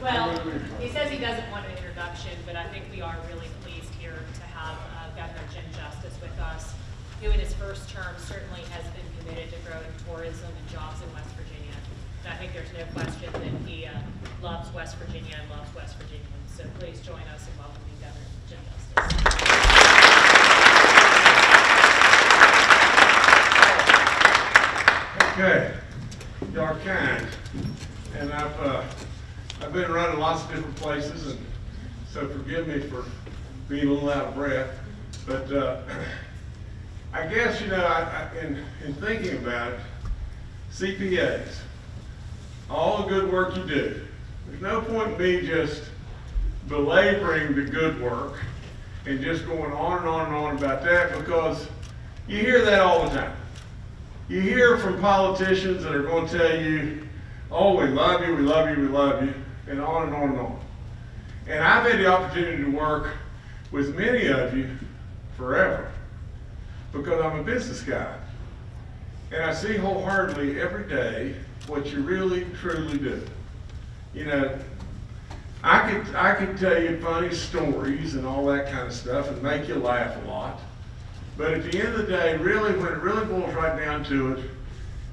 Well, he says he doesn't want an introduction, but I think we are really pleased here to have uh, Governor Jim Justice with us, who in his first term certainly has been committed to growing tourism and jobs in West Virginia. And I think there's no question that he uh, loves West Virginia and loves West Virginians. So please join us in welcoming Governor Jim Justice. Okay, y'all kind, and I've, uh, I've been running lots of different places, and so forgive me for being a little out of breath, but, uh, I guess, you know, I, I, in, in thinking about it, CPAs, all the good work you do, there's no point in me just belaboring the good work and just going on and on and on about that, because you hear that all the time. You hear from politicians that are going to tell you, oh, we love you, we love you, we love you, and on and on and on. And I've had the opportunity to work with many of you forever because I'm a business guy. And I see wholeheartedly every day what you really, truly do. You know, I could, I could tell you funny stories and all that kind of stuff and make you laugh a lot. But at the end of the day, really, when it really boils right down to it,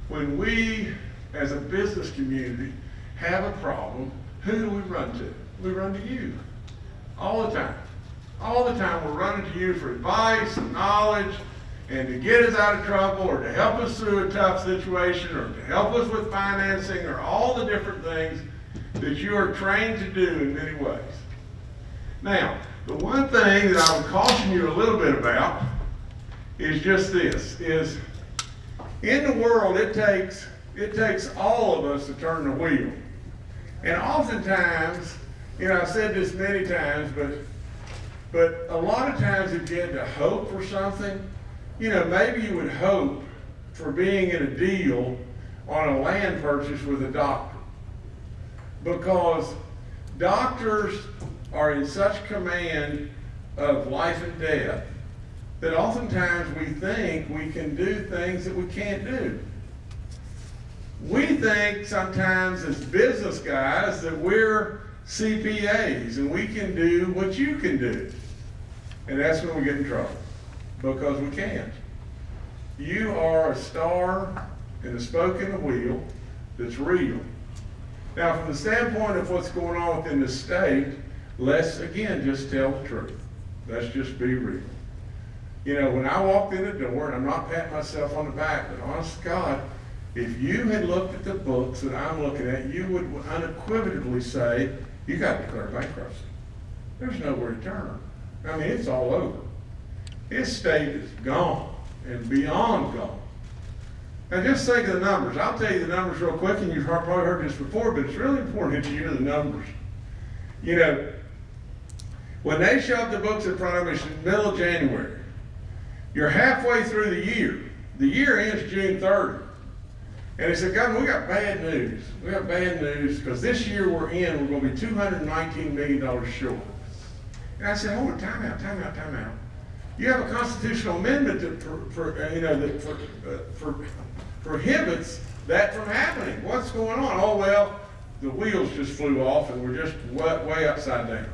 when we, as a business community, have a problem, who do we run to? We run to you. All the time. All the time, we're running to you for advice and knowledge and to get us out of trouble or to help us through a tough situation or to help us with financing or all the different things that you are trained to do in many ways. Now, the one thing that I would caution you a little bit about is just this, is in the world, it takes, it takes all of us to turn the wheel. And oftentimes, you know, I've said this many times, but, but a lot of times if you had to hope for something, you know, maybe you would hope for being in a deal on a land purchase with a doctor. Because doctors are in such command of life and death that oftentimes we think we can do things that we can't do. We think sometimes as business guys that we're CPAs and we can do what you can do. And that's when we get in trouble, because we can't. You are a star in the spoke in the wheel that's real. Now, from the standpoint of what's going on within the state, let's again just tell the truth. Let's just be real. You know, when I walked in the door, and I'm not patting myself on the back, but honest God, if you had looked at the books that I'm looking at, you would unequivocally say, you got to declare bankruptcy. There's nowhere to turn. I mean, it's all over. His state is gone and beyond gone. Now just think of the numbers. I'll tell you the numbers real quick, and you've probably heard this before, but it's really important that you hear the numbers. You know, when they shoved the books in front of us in the middle of January, you're halfway through the year. The year ends June 30. And he said, Governor, we got bad news. We got bad news because this year we're in, we're going to be $219 million short. And I said, hold on, time out, time out, time out. You have a constitutional amendment that, for, for uh, you know, that for, uh, for, prohibits that from happening. What's going on? Oh, well, the wheels just flew off and we're just way, way upside down.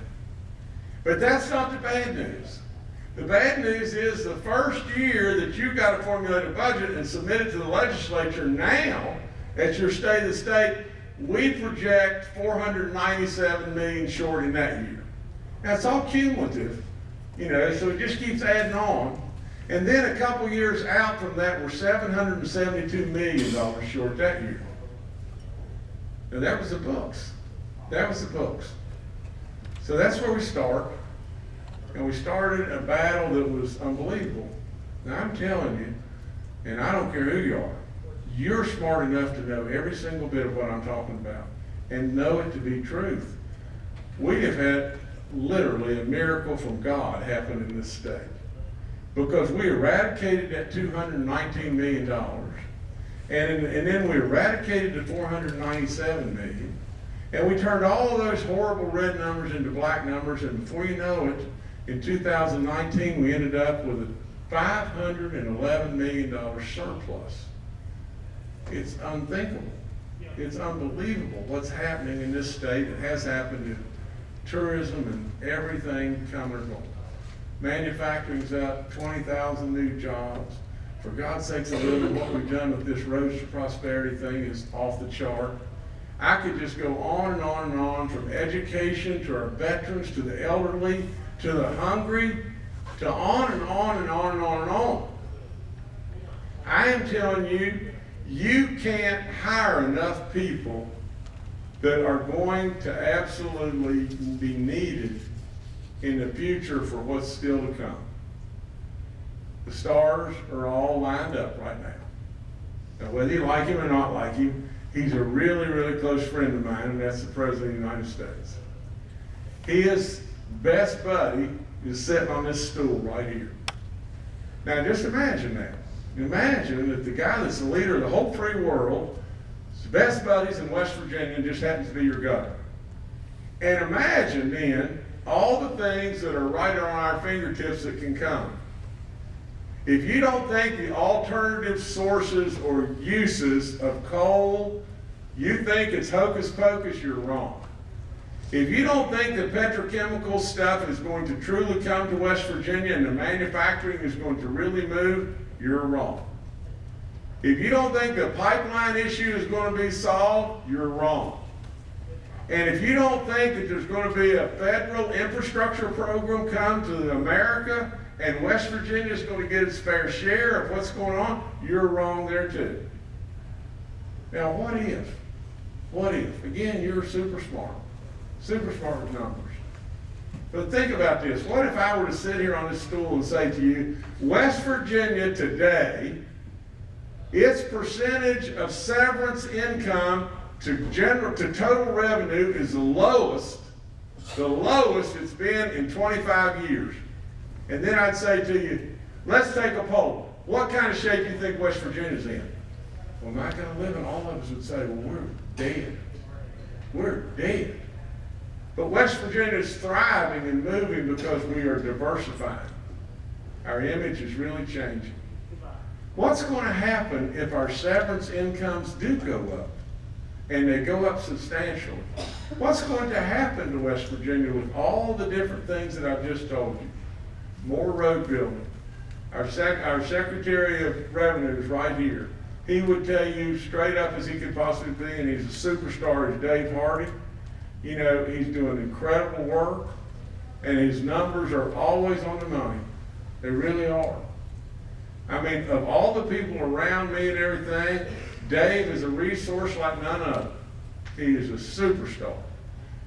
But that's not the bad news. The bad news is the first year that you've got to formulate a budget and submit it to the legislature now, at your state of the state, we project 497 million short in that year. That's all cumulative, you know, so it just keeps adding on. And then a couple years out from that, we're $772 million short that year. Now that was the books. That was the books. So that's where we start. And we started a battle that was unbelievable. Now I'm telling you, and I don't care who you are, you're smart enough to know every single bit of what I'm talking about and know it to be truth. We have had literally a miracle from God happen in this state because we eradicated that $219 million and, and then we eradicated the 497 million and we turned all of those horrible red numbers into black numbers and before you know it, in 2019 we ended up with a five hundred and eleven million dollar surplus. It's unthinkable. It's unbelievable what's happening in this state. It has happened in tourism and everything coming and going. Manufacturing's up, twenty thousand new jobs. For God's sakes, a little what we've done with this Roads to Prosperity thing is off the chart. I could just go on and on and on, from education to our veterans, to the elderly, to the hungry, to on and on and on and on and on. I am telling you, you can't hire enough people that are going to absolutely be needed in the future for what's still to come. The stars are all lined up right now. Now, whether you like him or not like him, he's a really, really close friend of mine, and that's the President of the United States. His best buddy is sitting on this stool right here. Now, just imagine that. Imagine that the guy that's the leader of the whole free world, his best buddies in West Virginia, just happens to be your governor. And imagine then all the things that are right on our fingertips that can come. If you don't think the alternative sources or uses of coal, you think it's hocus pocus, you're wrong. If you don't think that petrochemical stuff is going to truly come to West Virginia and the manufacturing is going to really move, you're wrong. If you don't think the pipeline issue is going to be solved, you're wrong. And if you don't think that there's going to be a federal infrastructure program come to America and West Virginia is going to get its fair share of what's going on, you're wrong there too. Now, what if? What if? Again, you're super smart. Super smart numbers. But think about this. What if I were to sit here on this stool and say to you, West Virginia today, its percentage of severance income to general to total revenue is the lowest, the lowest it's been in 25 years. And then I'd say to you, let's take a poll. What kind of shape do you think West Virginia's in? Well, not going to live, and all of us would say, well, we're dead. We're dead. But West Virginia is thriving and moving because we are diversifying. Our image is really changing. What's going to happen if our severance incomes do go up? And they go up substantially. What's going to happen to West Virginia with all the different things that I've just told you? More road building. Our, sec- our Secretary of Revenue is right here. He would tell you straight up as he could possibly be, and he's a superstar, is Dave Hardy. You know, he's doing incredible work, and his numbers are always on the money. They really are. I mean, of all the people around me and everything, Dave is a resource like none other. He is a superstar.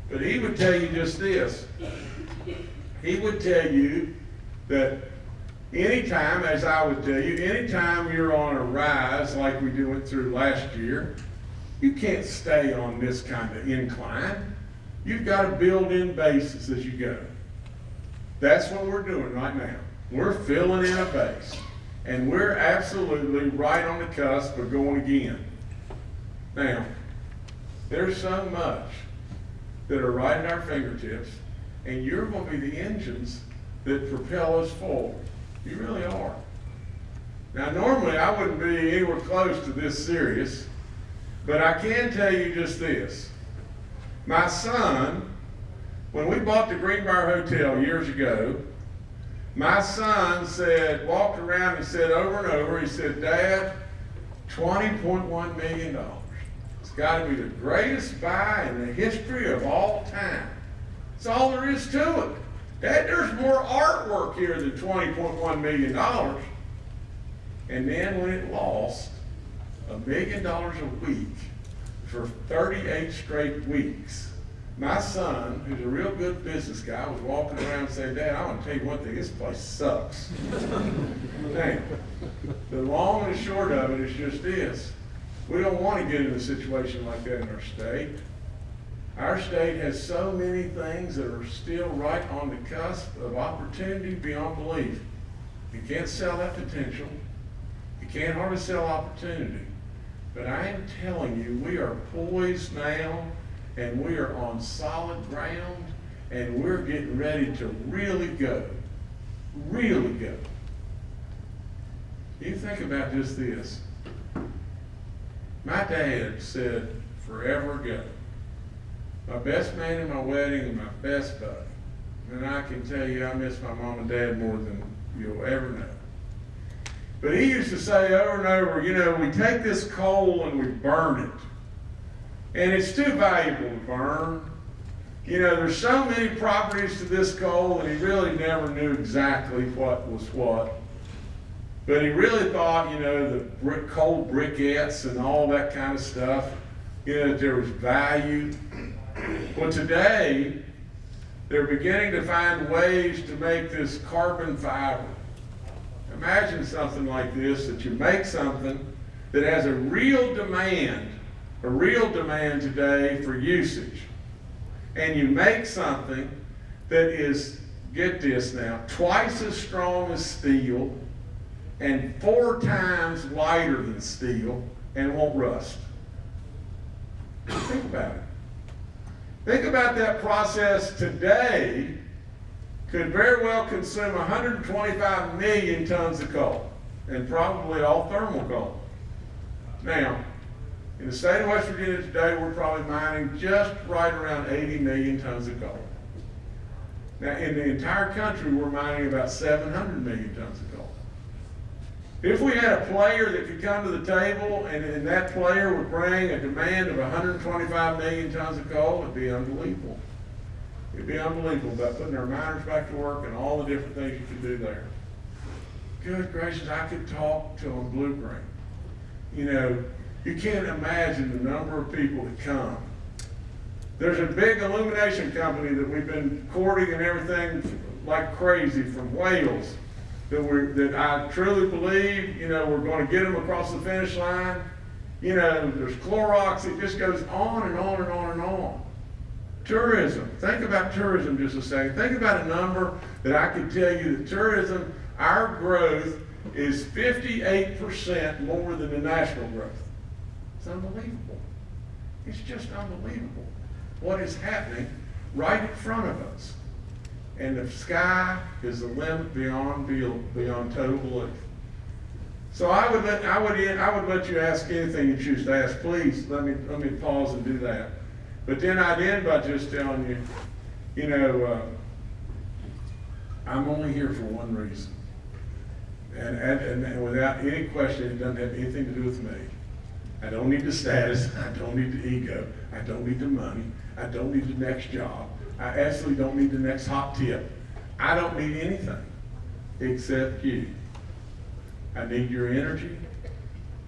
But he would tell you just this. He would tell you that anytime, as I would tell you, anytime you're on a rise like we went through last year, you can't stay on this kind of incline. You've got to build in bases as you go. That's what we're doing right now. We're filling in a base. And we're absolutely right on the cusp of going again. Now, there's so much that are right at our fingertips, and you're going to be the engines that propel us forward. You really are. Now, normally I wouldn't be anywhere close to this serious, but I can tell you just this. My son, when we bought the Greenbrier Hotel years ago, my son said, walked around and said over and over, he said, Dad, $20.1 million. It's got to be the greatest buy in the history of all time. That's all there is to it. Dad, there's more artwork here than $20.1 million. And then when it lost a million dollars a week for 38 straight weeks, my son, who's a real good business guy, was walking around saying, Dad, I want to tell you one thing, this place sucks. now, the long and the short of it is just this. We don't want to get in a situation like that in our state. Our state has so many things that are still right on the cusp of opportunity beyond belief. You can't sell that potential. You can't hardly sell opportunity. But I am telling you, we are poised now and we are on solid ground and we're getting ready to really go. Really go. you think about just this. My dad said forever ago, my best man in my wedding and my best buddy. And I can tell you, I miss my mom and dad more than you'll ever know. But he used to say over and over, you know, we take this coal and we burn it. And it's too valuable to burn. You know, there's so many properties to this coal, and he really never knew exactly what was what. But he really thought, you know, the brick, coal briquettes and all that kind of stuff, you know, that there was value. Well, today, they're beginning to find ways to make this carbon fiber. Imagine something like this, that you make something that has a real demand, a real demand today for usage. And you make something that is, get this now, twice as strong as steel and four times lighter than steel and won't rust. Think about it. Think about that process today could very well consume 125 million tons of coal, and probably all thermal coal. Now, in the state of West Virginia today, we're probably mining just right around 80 million tons of coal. Now, in the entire country, we're mining about 700 million tons of coal. If we had a player that could come to the table and, and that player would bring a demand of 125 million tons of coal, it'd be unbelievable. It'd be unbelievable about putting our miners back to work and all the different things you could do there. Good gracious, I could talk till I'm blue green. You know, you can't imagine the number of people that come. There's a big illumination company that we've been courting and everything like crazy from Wales that we're, that I truly believe, you know, we're going to get them across the finish line. You know, there's Clorox, it just goes on and on and on and on. Tourism, think about tourism just a second. Think about a number that I could tell you that tourism, our growth is 58% more than the national growth. It's unbelievable. It's just unbelievable what is happening right in front of us. And the sky is the limit beyond, beyond total belief. So I would let, I would, I would let you ask anything you choose to ask. Please, let me, let me pause and do that. But then I'd end by just telling you, you know, uh, I'm only here for one reason. And, and, and without any question, it doesn't have anything to do with me. I don't need the status. I don't need the ego. I don't need the money. I don't need the next job. I absolutely don't need the next hot tip. I don't need anything except you. I need your energy.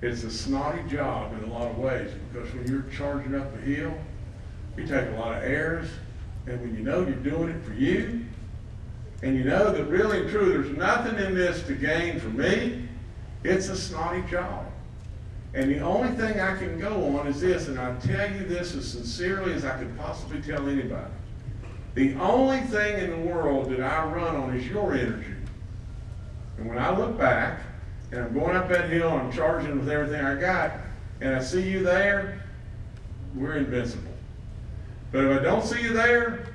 It's a snotty job in a lot of ways because when you're charging up a hill, you take a lot of airs, and when you know you're doing it for you, and you know that really and true, there's nothing in this to gain for me, it's a snotty job. And the only thing I can go on is this, and I tell you this as sincerely as I could possibly tell anybody. The only thing in the world that I run on is your energy. And when I look back, and I'm going up that hill, and I'm charging with everything I got, and I see you there, we're invincible. But if I don't see you there,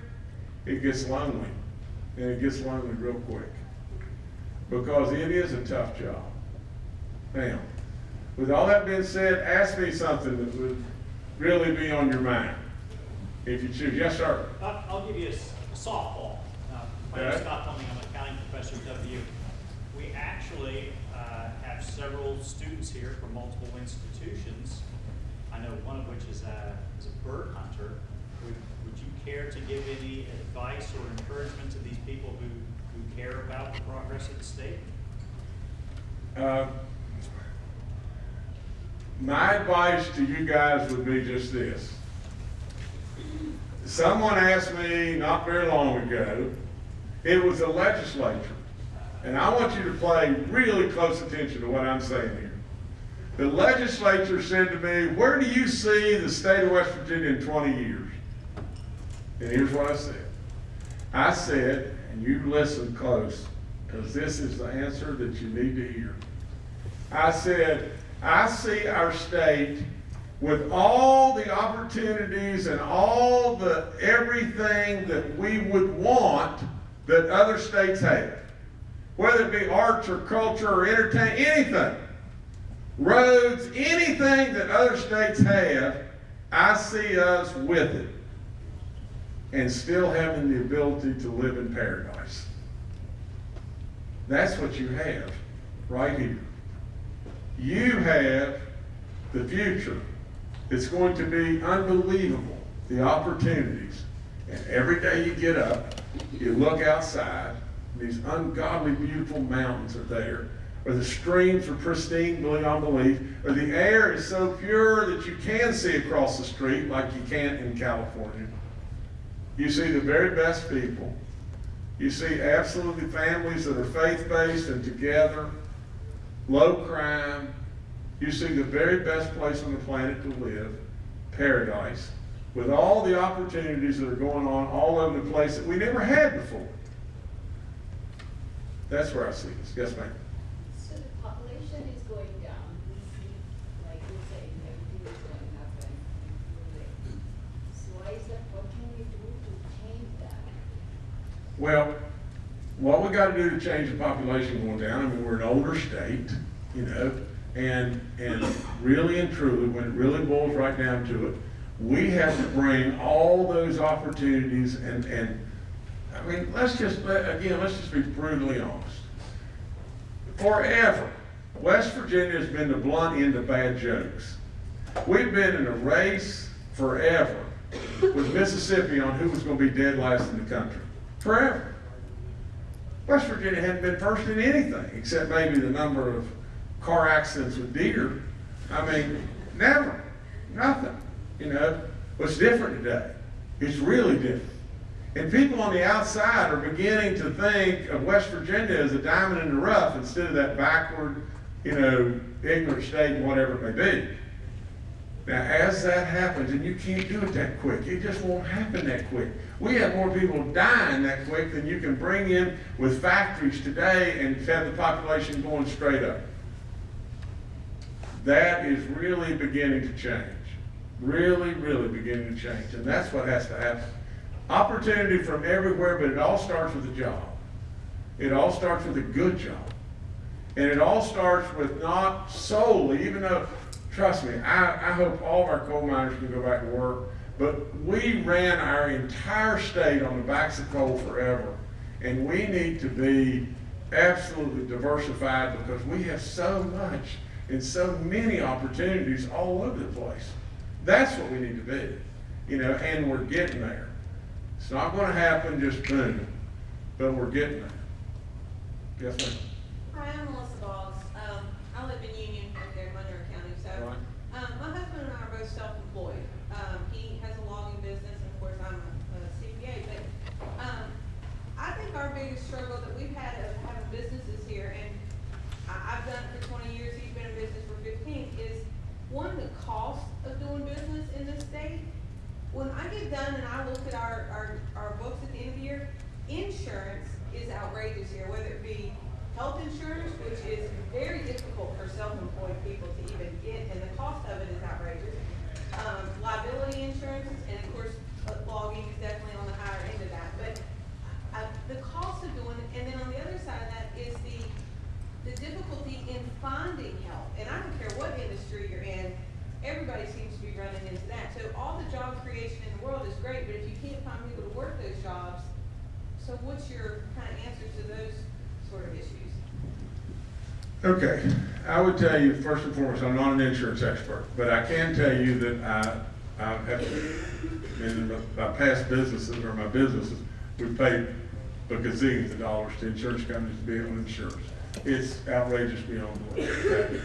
it gets lonely. And it gets lonely real quick. Because it is a tough job. Now, with all that being said, ask me something that would really be on your mind. If you choose. Yes, sir. I'll give you a softball. Uh, My name is Scott Fleming, I'm an accounting professor at WU. We actually uh, have several students here from multiple institutions. I know one of which is a, is a bird hunter. Care to give any advice or encouragement to these people who, who care about the progress of the state? Uh, My advice to you guys would be just this. Someone asked me not very long ago, it was the legislature, and I want you to pay really close attention to what I'm saying here. The legislature said to me, where do you see the state of West Virginia in 20 years? And here's what I said. I said, and you listen close, because this is the answer that you need to hear. I said, I see our state with all the opportunities and all the everything that we would want that other states have. whether it be arts or culture or entertainment, anything. Roads, anything that other states have, I see us with it. And still having the ability to live in paradise. That's what you have right here. You have the future. It's going to be unbelievable, the opportunities. And every day you get up, you look outside, these ungodly beautiful mountains are there, or the streams are pristine beyond belief, or the air is so pure that you can see across the street like you can't in California. You see the very best people. You see absolutely families that are faith-based and together, low crime. You see the very best place on the planet to live, paradise, with all the opportunities that are going on all over the place that we never had before. That's where I see this. Yes, ma'am. So the population is going down, we see, like you saying, everything is going up and improving. So why is that, what can we do to change that? Well, what we gotta do to change the population going down, I mean, we're an older state, you know, and, and really and truly, when it really boils right down to it, we have to bring all those opportunities and, and, I mean, let's just, again, let's just be brutally honest. Forever, West Virginia has been the blunt end of bad jokes. We've been in a race forever with Mississippi on who was gonna be dead last in the country. Forever. West Virginia hadn't been first in anything, except maybe the number of car accidents with deer. I mean, never, nothing, you know. What's different today? It's really different. And people on the outside are beginning to think of West Virginia as a diamond in the rough instead of that backward, you know, ignorant state, whatever it may be. Now, as that happens, and you can't do it that quick, it just won't happen that quick. We have more people dying that quick than you can bring in with factories today and have the population going straight up. That is really beginning to change. Really, really beginning to change. And that's what has to happen. Opportunity from everywhere, but it all starts with a job. It all starts with a good job. And it all starts with not solely, even though, trust me, I, I hope all of our coal miners can go back to work, but we ran our entire state on the backs of coal forever. And we need to be absolutely diversified because we have so much and so many opportunities all over the place. That's what we need to be, you know, and we're getting there. It's not gonna happen just boom, but we're getting there. Yes, ma'am? Hi, I'm Melissa Boggs. Um, I live in Union, right there in Monroe County, so. Right. Um, my husband and I are both self-employed. Um, he has a logging business, and of course, I'm a a CPA, but, um, I think our biggest struggle that we've had of having businesses here, and I, I've done it for twenty years, he's been in business for fifteen, is one, the cost of doing business in this state. When I get done and I look at our, our, our books at the end of the year, insurance is outrageous here, whether it be health insurance, which is very difficult for self-employed people to even get, and the cost of it is outrageous. Um, liability insurances, and of course, uh, logging is definitely on the higher end of that, but, uh, the cost of doing, it, and then on the other side of that is the, the difficulty in finding help. And I don't care what industry you're in, everybody seems to be running into that. So all the job creation in the world is great, but if you can't find people to work those jobs, so what's your kind of answer to those sort of issues? Okay, I would tell you, first and foremost, I'm not an insurance expert, but I can tell you that I, I have, in my past businesses or my businesses, we've paid a gazillions of dollars to insurance companies to be able to insure us. It's outrageous beyond belief.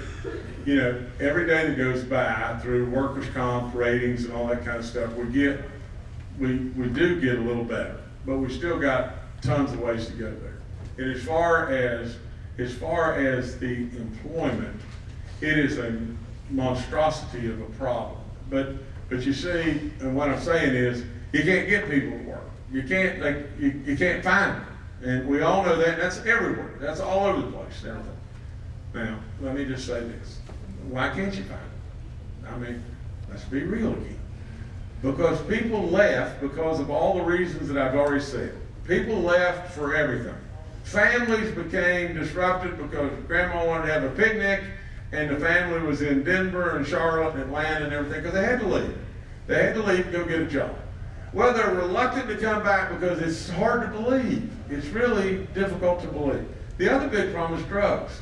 You know, every day that goes by through workers' comp ratings and all that kind of stuff, we get, we, we do get a little better, but we still got tons of ways to go there. And as far as, as far as the employment, it is a monstrosity of a problem. But, but you see, and what I'm saying is, you can't get people to work. You can't, like, you, you can't find them. And we all know that, that's everywhere, that's all over the place, everything. Now, let me just say this, why can't you find it? I mean, let's be real again. Because people left because of all the reasons that I've already said. People left for everything. families became disrupted because grandma wanted to have a picnic and the family was in Denver and Charlotte and Atlanta and everything because they had to leave. They had to leave and go get a job. Well, they're reluctant to come back because it's hard to believe. It's really difficult to believe. The other big problem is drugs.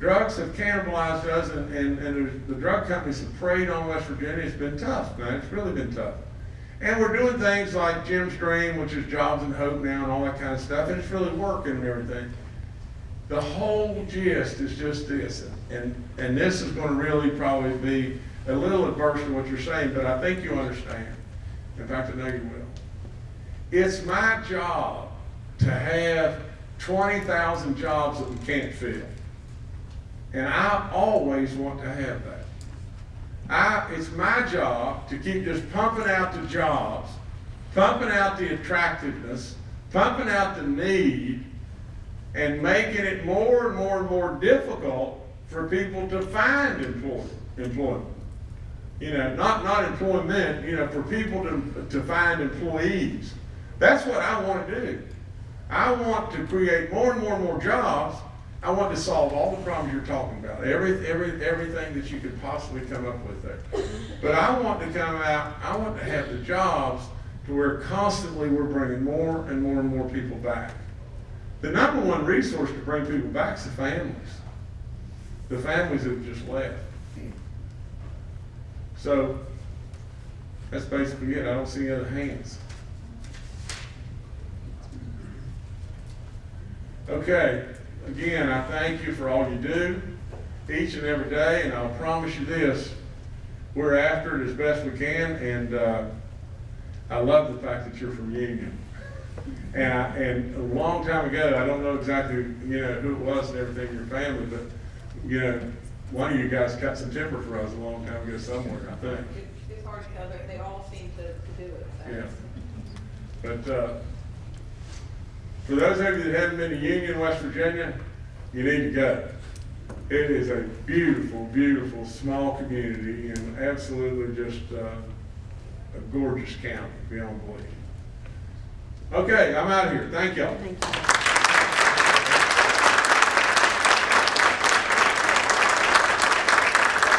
Drugs have cannibalized us and, and, and the drug companies have preyed on West Virginia. It's been tough, man. It's really been tough. And we're doing things like Jim's Dream, which is Jobs and Hope now and all that kind of stuff, and it's really working and everything. The whole gist is just this, and, and this is gonna really probably be a little adverse to what you're saying, but I think you understand. In fact, I know you will. It's my job to have twenty thousand jobs that we can't fill. And I always want to have that. I, it's my job to keep just pumping out the jobs, pumping out the attractiveness, pumping out the need, and making it more and more and more difficult for people to find employ, employment. You know, not, not employment, you know, for people to, to find employees. That's what I want to do. I want to create more and more and more jobs. I want to solve all the problems you're talking about, every, every, everything that you could possibly come up with there. But I want to come out, I want to have the jobs to where constantly we're bringing more and more and more people back. The number one resource to bring people back is the families. The families that have just left. So, that's basically it. I don't see any other hands. Okay, again, I thank you for all you do, each and every day, and I'll promise you this, we're after it as best we can, and, uh, I love the fact that you're from Union. And I, and a long time ago, I don't know exactly, you know, who it was and everything in your family, but, you know, one of you guys cut some timber for us a long time ago somewhere, I think. It's, it's hard to tell, they, they all seem to, to do it, so. Yeah. But, uh, for those of you that haven't been to Union, West Virginia, you need to go. It is a beautiful, beautiful, small community and absolutely just, uh, a gorgeous county beyond belief. Okay, I'm out of here. Thank y'all. Thank you.